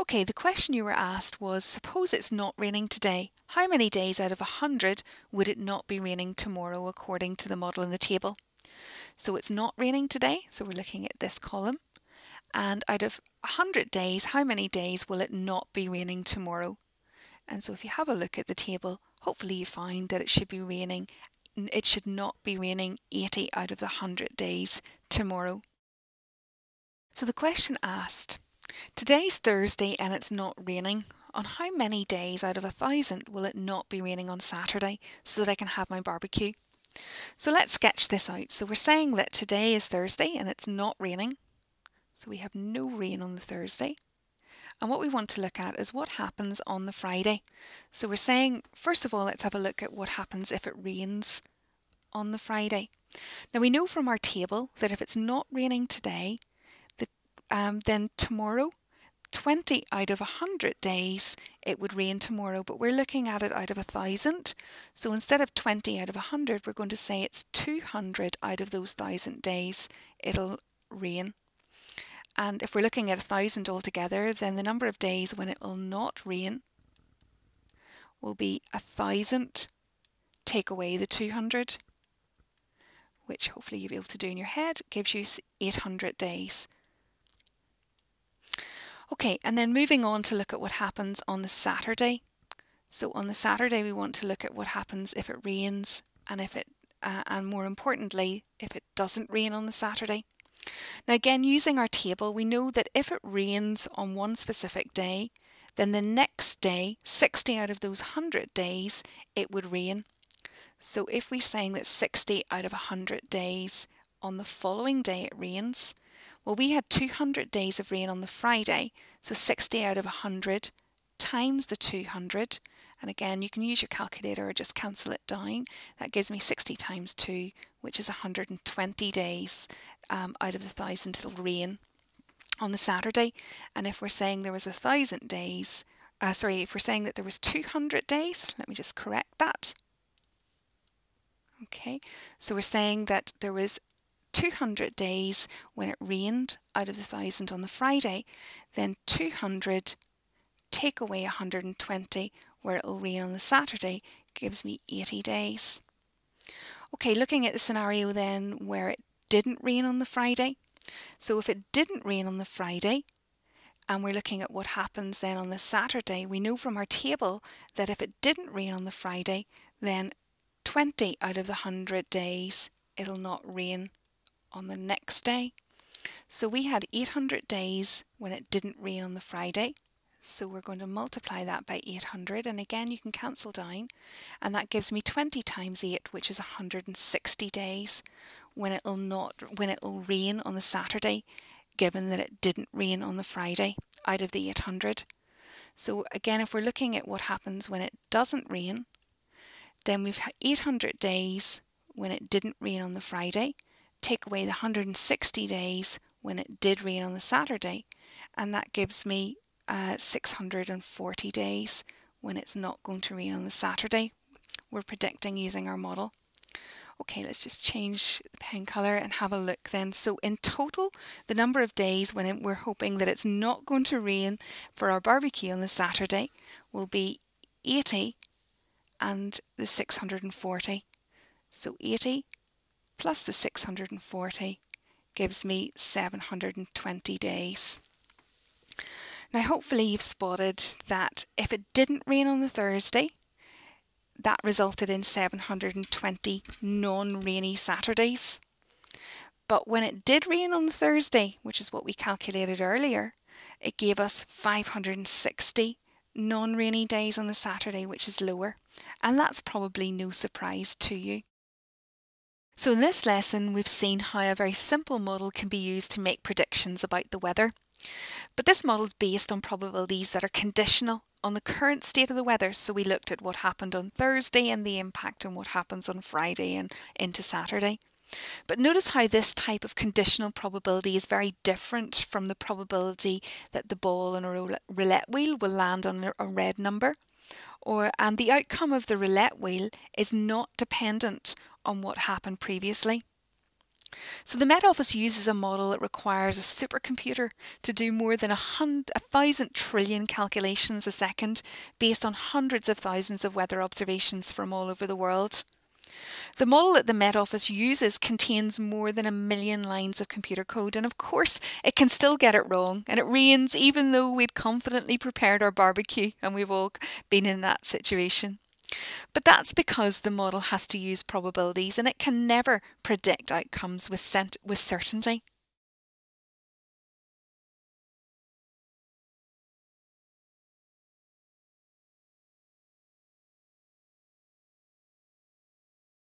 Okay, the question you were asked was suppose it's not raining today. How many days out of 100 would it not be raining tomorrow according to the model in the table? So it's not raining today, so we're looking at this column. And out of 100 days, how many days will it not be raining tomorrow? And so if you have a look at the table, hopefully you find that it should be raining, it should not be raining 80 out of the 100 days tomorrow. So the question asked, today's Thursday and it's not raining. On how many days out of a thousand will it not be raining on Saturday so that I can have my barbecue? So let's sketch this out. So we're saying that today is Thursday and it's not raining. So we have no rain on the Thursday. And what we want to look at is what happens on the Friday. So we're saying, first of all, let's have a look at what happens if it rains on the Friday. Now we know from our table that if it's not raining today, um, then tomorrow 20 out of 100 days it would rain tomorrow, but we're looking at it out of a thousand. So instead of 20 out of 100, we're going to say it's 200 out of those thousand days it'll rain. And if we're looking at a thousand altogether, then the number of days when it will not rain will be a thousand, take away the 200, which hopefully you'll be able to do in your head, gives you 800 days. Okay, and then moving on to look at what happens on the Saturday. So on the Saturday, we want to look at what happens if it rains and if it, uh, and more importantly, if it doesn't rain on the Saturday. Now again, using our table, we know that if it rains on one specific day, then the next day, 60 out of those 100 days, it would rain. So if we're saying that 60 out of 100 days on the following day it rains, well, we had 200 days of rain on the Friday, so 60 out of 100 times the 200. And again, you can use your calculator or just cancel it down. That gives me 60 times 2, which is 120 days um, out of the thousand it'll rain on the Saturday. And if we're saying there was a thousand days, uh, sorry, if we're saying that there was 200 days, let me just correct that. Okay, so we're saying that there was 200 days when it rained out of the thousand on the Friday, then 200 take away 120 where it'll rain on the Saturday gives me 80 days. Okay, looking at the scenario then where it didn't rain on the Friday. So if it didn't rain on the Friday, and we're looking at what happens then on the Saturday, we know from our table that if it didn't rain on the Friday, then 20 out of the 100 days it'll not rain on the next day. So we had 800 days when it didn't rain on the Friday. So we're going to multiply that by 800 and again you can cancel down and that gives me 20 times 8 which is 160 days when it'll not when it'll rain on the Saturday given that it didn't rain on the Friday out of the 800. So again if we're looking at what happens when it doesn't rain then we've had 800 days when it didn't rain on the Friday take away the 160 days when it did rain on the Saturday, and that gives me uh, 640 days when it's not going to rain on the Saturday. We're predicting using our model. Okay, let's just change the pen colour and have a look then. So in total, the number of days when it, we're hoping that it's not going to rain for our barbecue on the Saturday will be 80 and the 640. So 80 plus the 640 gives me 720 days. Now hopefully you've spotted that if it didn't rain on the Thursday, that resulted in 720 non-rainy Saturdays. But when it did rain on the Thursday, which is what we calculated earlier, it gave us 560 non-rainy days on the Saturday, which is lower. And that's probably no surprise to you. So in this lesson, we've seen how a very simple model can be used to make predictions about the weather. But this model is based on probabilities that are conditional on the current state of the weather. So we looked at what happened on Thursday and the impact on what happens on Friday and into Saturday. But notice how this type of conditional probability is very different from the probability that the ball on a roulette wheel will land on a red number. Or, and the outcome of the roulette wheel is not dependent on what happened previously. So the Met Office uses a model that requires a supercomputer to do more than a, hundred, a thousand trillion calculations a second based on hundreds of thousands of weather observations from all over the world. The model that the Met Office uses contains more than a million lines of computer code, and of course, it can still get it wrong, and it rains even though we'd confidently prepared our barbecue, and we've all been in that situation. But that's because the model has to use probabilities and it can never predict outcomes with, with certainty.